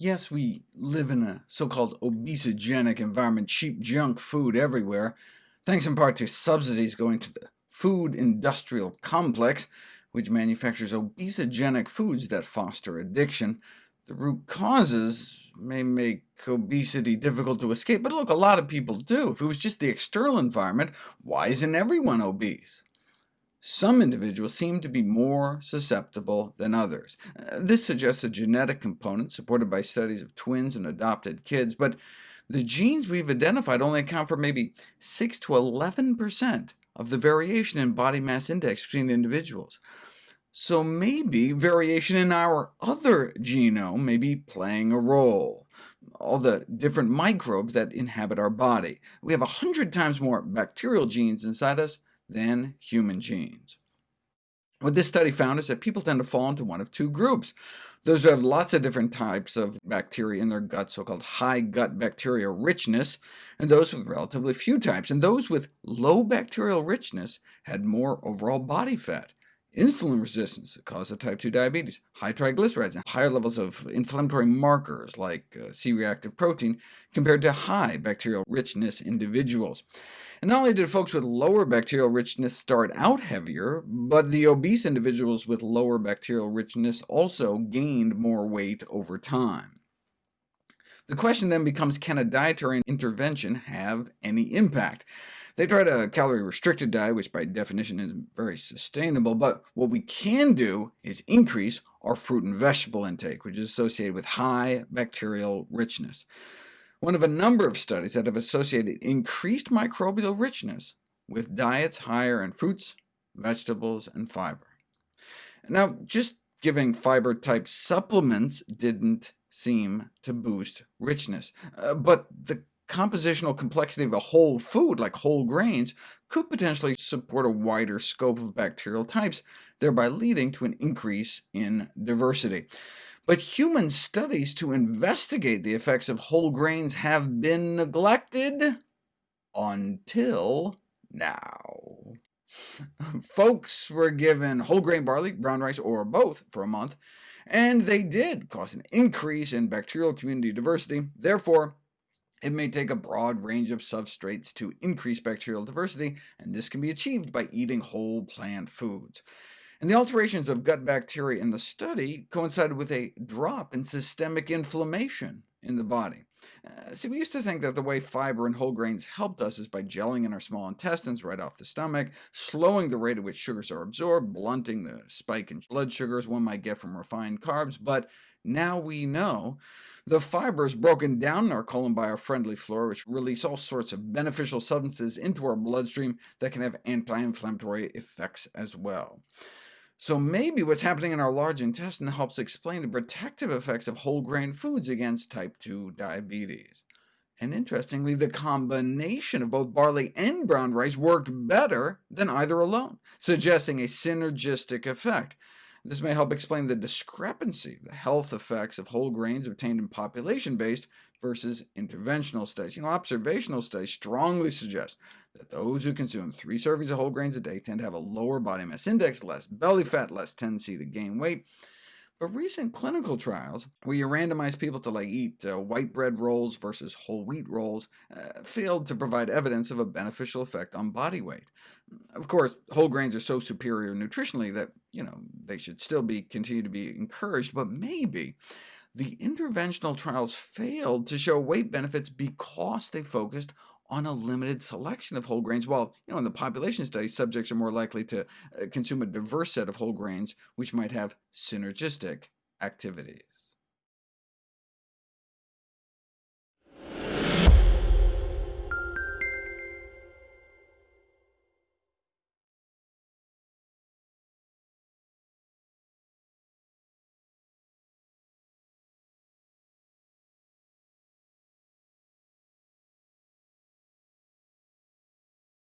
Yes, we live in a so-called obesogenic environment, cheap junk food everywhere, thanks in part to subsidies going to the food industrial complex, which manufactures obesogenic foods that foster addiction. The root causes may make obesity difficult to escape, but look, a lot of people do. If it was just the external environment, why isn't everyone obese? Some individuals seem to be more susceptible than others. Uh, this suggests a genetic component supported by studies of twins and adopted kids, but the genes we've identified only account for maybe 6 to 11% of the variation in body mass index between individuals. So maybe variation in our other genome may be playing a role all the different microbes that inhabit our body. We have 100 times more bacterial genes inside us than human genes. What this study found is that people tend to fall into one of two groups. Those who have lots of different types of bacteria in their gut, so-called high gut bacteria richness, and those with relatively few types. And those with low bacterial richness had more overall body fat insulin resistance causes type 2 diabetes, high triglycerides, and higher levels of inflammatory markers like uh, C-reactive protein compared to high bacterial richness individuals. And not only did folks with lower bacterial richness start out heavier, but the obese individuals with lower bacterial richness also gained more weight over time. The question then becomes, can a dietary intervention have any impact? They tried a calorie-restricted diet, which by definition is very sustainable, but what we can do is increase our fruit and vegetable intake, which is associated with high bacterial richness. One of a number of studies that have associated increased microbial richness with diets higher in fruits, vegetables, and fiber. Now, just giving fiber-type supplements didn't seem to boost richness, uh, but the compositional complexity of a whole food, like whole grains, could potentially support a wider scope of bacterial types, thereby leading to an increase in diversity. But human studies to investigate the effects of whole grains have been neglected until now. Folks were given whole grain barley, brown rice, or both for a month, and they did cause an increase in bacterial community diversity. Therefore, it may take a broad range of substrates to increase bacterial diversity, and this can be achieved by eating whole plant foods. And the alterations of gut bacteria in the study coincided with a drop in systemic inflammation in the body. Uh, see, we used to think that the way fiber and whole grains helped us is by gelling in our small intestines right off the stomach, slowing the rate at which sugars are absorbed, blunting the spike in blood sugars one might get from refined carbs, but now we know the fiber is broken down in our colon by our friendly flora, which release all sorts of beneficial substances into our bloodstream that can have anti-inflammatory effects as well. So maybe what's happening in our large intestine helps explain the protective effects of whole grain foods against type 2 diabetes. And interestingly, the combination of both barley and brown rice worked better than either alone, suggesting a synergistic effect. This may help explain the discrepancy, the health effects of whole grains obtained in population-based versus interventional studies. You know, observational studies strongly suggest that those who consume three servings of whole grains a day tend to have a lower body mass index, less belly fat, less tendency to gain weight. But recent clinical trials, where you randomize people to like eat uh, white bread rolls versus whole wheat rolls, uh, failed to provide evidence of a beneficial effect on body weight. Of course, whole grains are so superior nutritionally that you know they should still be continue to be encouraged, but maybe the interventional trials failed to show weight benefits because they focused on a limited selection of whole grains, while you know, in the population study, subjects are more likely to uh, consume a diverse set of whole grains, which might have synergistic activities.